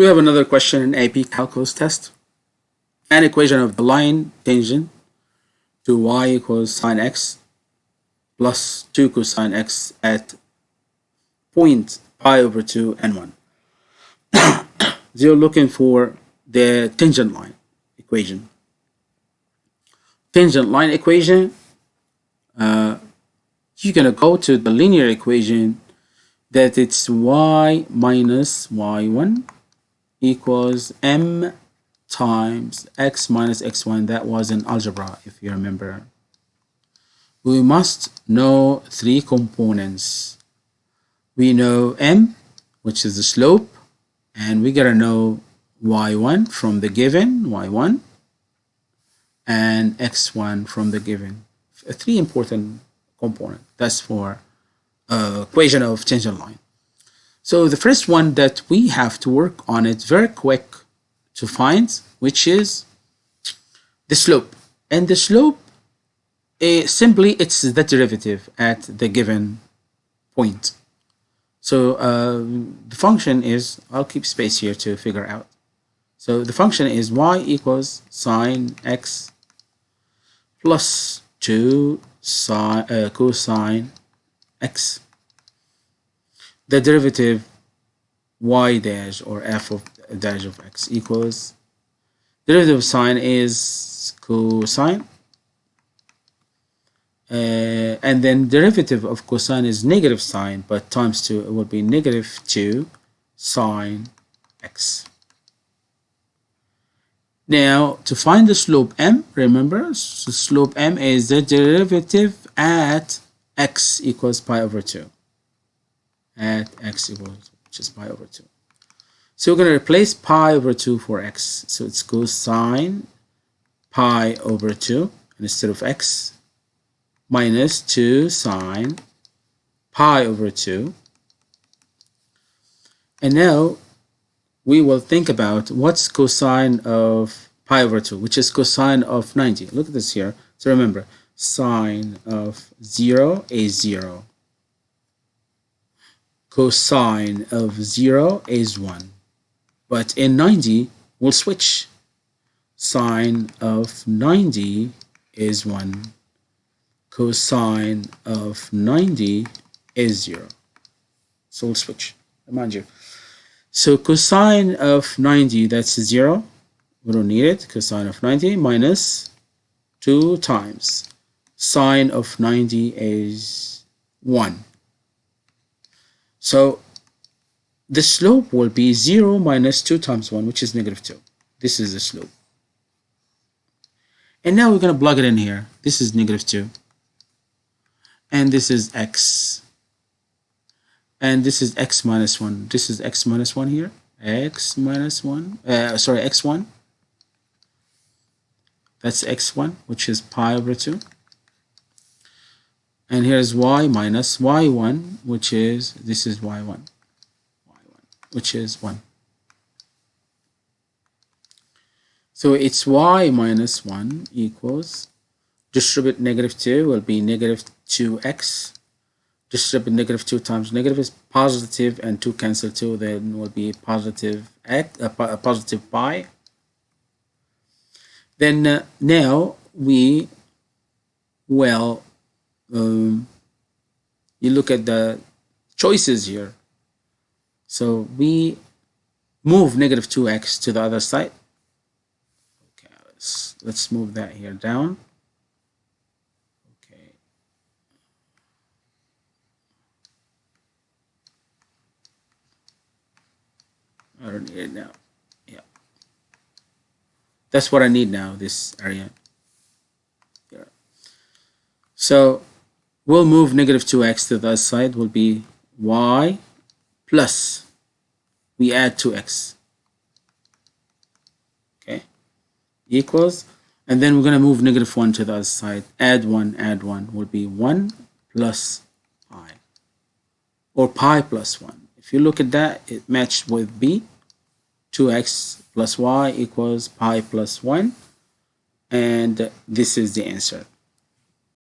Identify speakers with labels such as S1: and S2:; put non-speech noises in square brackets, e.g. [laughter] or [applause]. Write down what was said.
S1: We have another question in AP Calculus test. An equation of the line tangent to y equals sine x plus 2 cosine x at point pi over 2 and 1. [coughs] so you're looking for the tangent line equation. Tangent line equation, uh, you're going to go to the linear equation that it's y minus y1 equals m times x minus x1 that was in algebra if you remember. We must know three components. We know m which is the slope and we gotta know y1 from the given y1 and x1 from the given. Three important component that's for uh, equation of tangent line so the first one that we have to work on it very quick to find, which is the slope. And the slope, uh, simply it's the derivative at the given point. So uh, the function is, I'll keep space here to figure out. So the function is y equals sine x plus 2 sine, uh, cosine x the derivative y dash or f of dash of x equals derivative of sine is cosine. Uh, and then derivative of cosine is negative sine but times 2 it will be negative 2 sine x. Now to find the slope m remember the slope m is the derivative at x equals pi over 2 at x equals which is pi over 2. So we're going to replace pi over 2 for x. So it's cosine pi over 2 instead of x minus 2 sine pi over 2. And now we will think about what's cosine of pi over 2, which is cosine of 90. Look at this here. So remember, sine of 0 is 0 cosine of 0 is 1. But in 90, we'll switch. Sine of 90 is 1. Cosine of 90 is 0. So we'll switch, mind you. So cosine of 90, that's 0. We don't need it. Cosine of 90 minus 2 times. Sine of 90 is 1. So the slope will be 0 minus 2 times 1, which is negative 2. This is the slope. And now we're going to plug it in here. This is negative 2. And this is x. And this is x minus 1. This is x minus 1 here. x minus 1. Uh, sorry, x1. That's x1, which is pi over 2 and here's y minus y1 which is this is y1 y1 which is 1 so it's y minus 1 equals distribute negative 2 will be negative 2x distribute negative 2 times negative is positive and 2 cancel 2 then will be positive x uh, a positive pi then uh, now we will um, you look at the choices here. So we move negative 2x to the other side. Okay, let's, let's move that here down. Okay. I don't need it now. Yeah. That's what I need now, this area. Yeah. So we'll move negative 2x to the other side will be y plus we add 2x okay? Equals. And then we're going to move negative 1 to the other side. Add 1 add 1 will be 1 plus pi. Or pi plus 1 if you look at that it matched with b. 2x plus y equals pi plus 1 and this is the answer